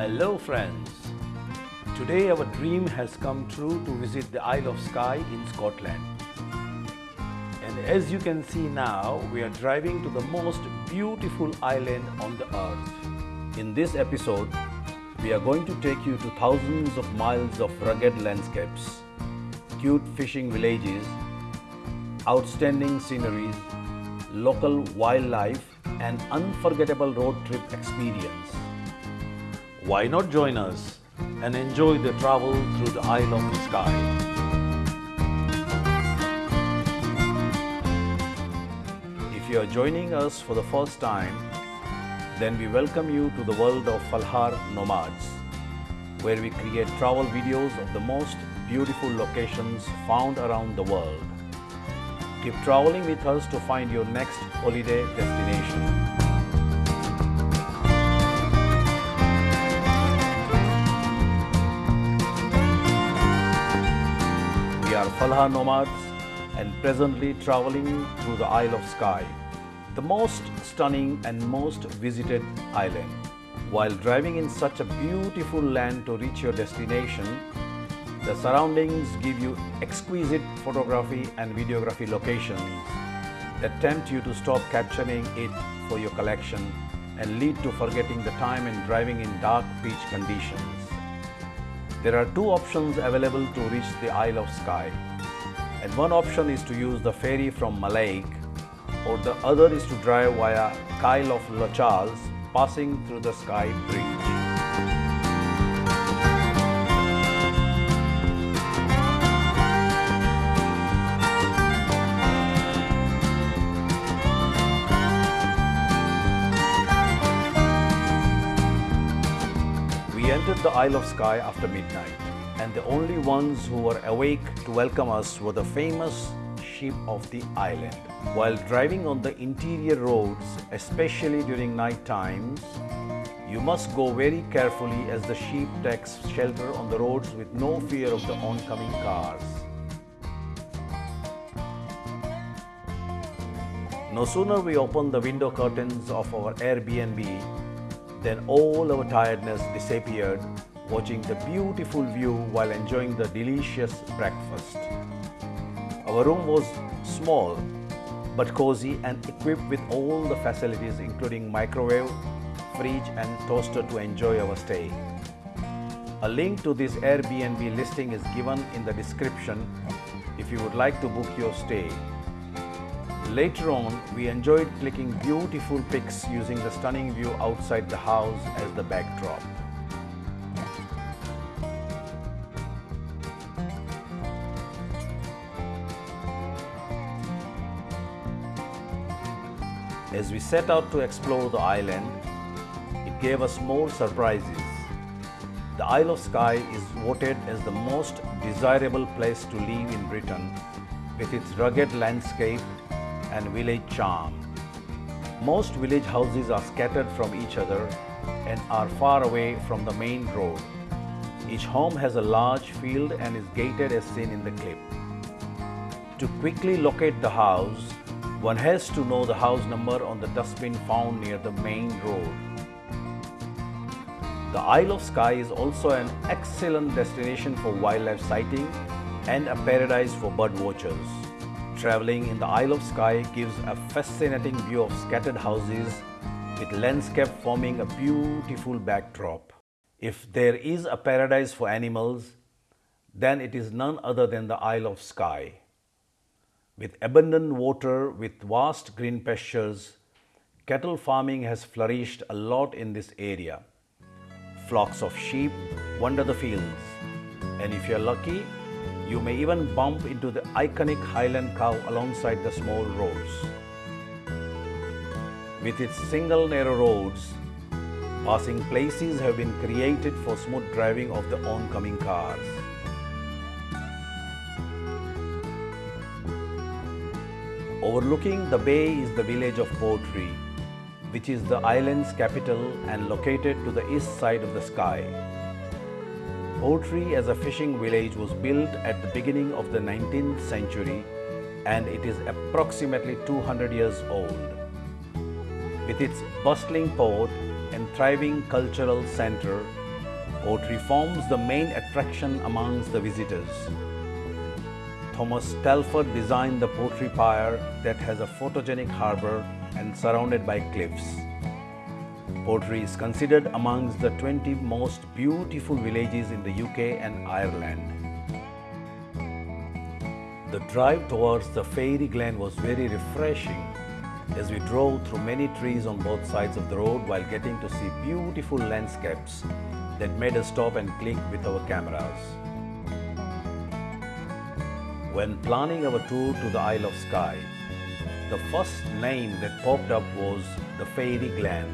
Hello friends. Today our dream has come true to visit the Isle of Skye in Scotland. And as you can see now, we are driving to the most beautiful island on the earth. In this episode, we are going to take you to thousands of miles of rugged landscapes, cute fishing villages, outstanding sceneries, local wildlife and unforgettable road trip experience. Why not join us and enjoy the travel through the Isle of the Sky? If you are joining us for the first time, then we welcome you to the world of Falhar Nomads, where we create travel videos of the most beautiful locations found around the world. Keep traveling with us to find your next holiday destination. Falha nomads and presently traveling through the Isle of Skye, the most stunning and most visited island. While driving in such a beautiful land to reach your destination, the surroundings give you exquisite photography and videography locations that tempt you to stop capturing it for your collection and lead to forgetting the time and driving in dark beach conditions. There are two options available to reach the Isle of Skye. And one option is to use the ferry from Mallaig, or the other is to drive via Kyle of Lochalsh passing through the Skye Bridge. We entered the Isle of Skye after midnight, and the only ones who were awake to welcome us were the famous sheep of the island. While driving on the interior roads, especially during night times, you must go very carefully as the sheep takes shelter on the roads with no fear of the oncoming cars. No sooner we opened the window curtains of our Airbnb than all our tiredness disappeared watching the beautiful view while enjoying the delicious breakfast. Our room was small but cozy and equipped with all the facilities including microwave, fridge and toaster to enjoy our stay. A link to this Airbnb listing is given in the description if you would like to book your stay. Later on, we enjoyed clicking beautiful pics using the stunning view outside the house as the backdrop. As we set out to explore the island, it gave us more surprises. The Isle of Skye is voted as the most desirable place to live in Britain with its rugged landscape and village charm. Most village houses are scattered from each other and are far away from the main road. Each home has a large field and is gated as seen in the clip. To quickly locate the house, one has to know the house number on the dustbin found near the main road. The Isle of Skye is also an excellent destination for wildlife sighting and a paradise for bird watchers. Traveling in the Isle of Skye gives a fascinating view of scattered houses with landscape forming a beautiful backdrop. If there is a paradise for animals, then it is none other than the Isle of Skye. With abundant water with vast green pastures, cattle farming has flourished a lot in this area. Flocks of sheep wander the fields, and if you're lucky, you may even bump into the iconic Highland cow alongside the small roads. With its single narrow roads, passing places have been created for smooth driving of the oncoming cars. Overlooking the bay is the village of Portree, which is the island's capital and located to the east side of the sky. Portree as a fishing village was built at the beginning of the 19th century and it is approximately 200 years old. With its bustling port and thriving cultural center, Portree forms the main attraction amongst the visitors. Thomas Telford designed the Portree Pier that has a photogenic harbour and surrounded by cliffs. Portree is considered amongst the 20 most beautiful villages in the UK and Ireland. The drive towards the fairy glen was very refreshing as we drove through many trees on both sides of the road while getting to see beautiful landscapes that made us stop and click with our cameras. When planning our tour to the Isle of Skye, the first name that popped up was the Fairy Glen.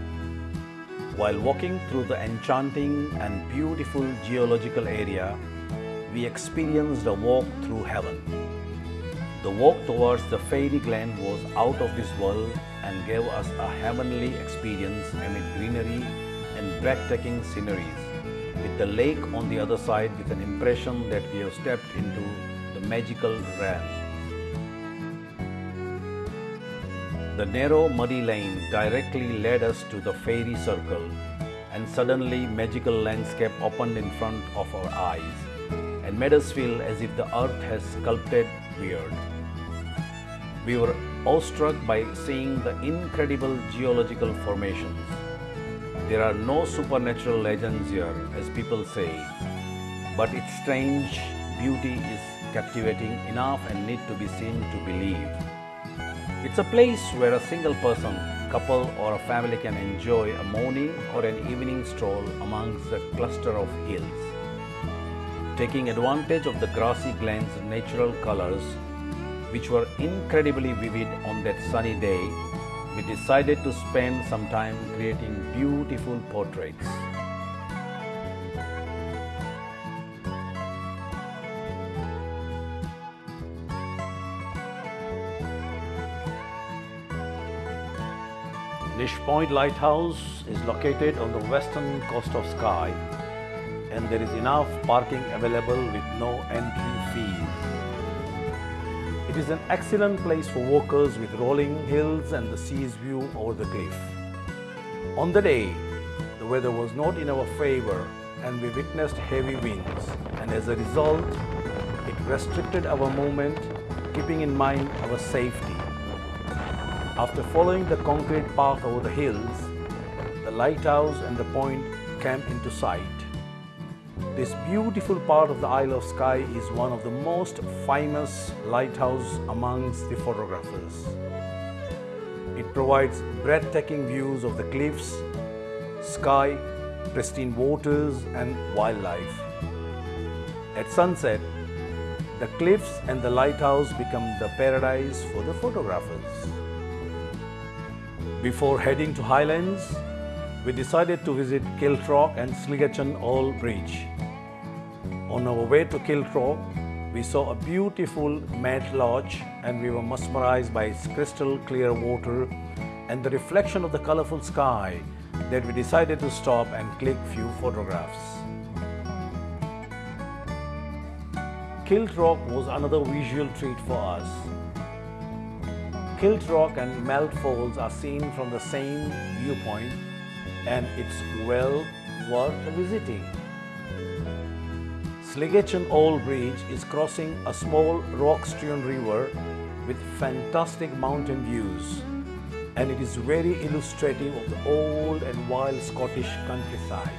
While walking through the enchanting and beautiful geological area, we experienced a walk through heaven. The walk towards the Fairy Glen was out of this world and gave us a heavenly experience amid greenery and breathtaking sceneries, with the lake on the other side with an impression that we have stepped into magical realm. The narrow muddy lane directly led us to the fairy circle and suddenly magical landscape opened in front of our eyes and made us feel as if the earth has sculpted weird. We were awestruck by seeing the incredible geological formations. There are no supernatural legends here, as people say, but its strange beauty is captivating enough and need to be seen to believe. It's a place where a single person, couple or a family can enjoy a morning or an evening stroll amongst the cluster of hills. Taking advantage of the grassy glen's natural colors, which were incredibly vivid on that sunny day, we decided to spend some time creating beautiful portraits. Neist Point Lighthouse is located on the western coast of Skye and there is enough parking available with no entry fees. It is an excellent place for walkers with rolling hills and the sea's view over the cliff. On the day, the weather was not in our favor and we witnessed heavy winds and as a result, it restricted our movement keeping in mind our safety. After following the concrete path over the hills, the lighthouse and the point came into sight. This beautiful part of the Isle of Skye is one of the most famous lighthouses amongst the photographers. It provides breathtaking views of the cliffs, sky, pristine waters and wildlife. At sunset, the cliffs and the lighthouse become the paradise for the photographers. Before heading to Highlands, we decided to visit Kilt Rock and Sligachan Old Bridge. On our way to Kilt Rock, we saw a beautiful mat lodge and we were mesmerized by its crystal clear water and the reflection of the colorful sky that we decided to stop and click few photographs. Kilt Rock was another visual treat for us. Kilt Rock and Mealt Falls are seen from the same viewpoint and it's well worth visiting. Sligachan Old Bridge is crossing a small rock-strewn river with fantastic mountain views and it is very illustrative of the old and wild Scottish countryside.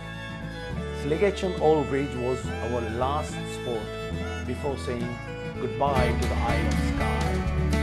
Sligachan Old Bridge was our last spot before saying goodbye to the Isle of Skye.